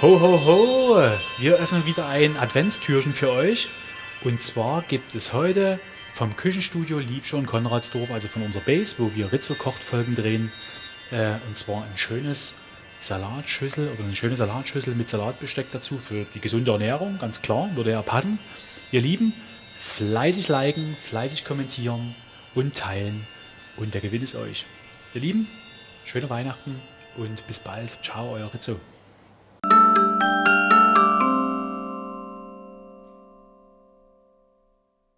Ho, ho, ho! Wir öffnen wieder ein Adventstürchen für euch. Und zwar gibt es heute vom Küchenstudio Liebscher und Konradsdorf, also von unserer Base, wo wir Rizzo kocht Folgen drehen. Äh, und zwar ein schönes Salatschüssel oder eine schöne Salatschüssel mit Salatbesteck dazu für die gesunde Ernährung, ganz klar, würde ja passen. Ihr Lieben, fleißig liken, fleißig kommentieren und teilen und der Gewinn ist euch. Ihr Lieben, schöne Weihnachten und bis bald. Ciao, euer Rizzo.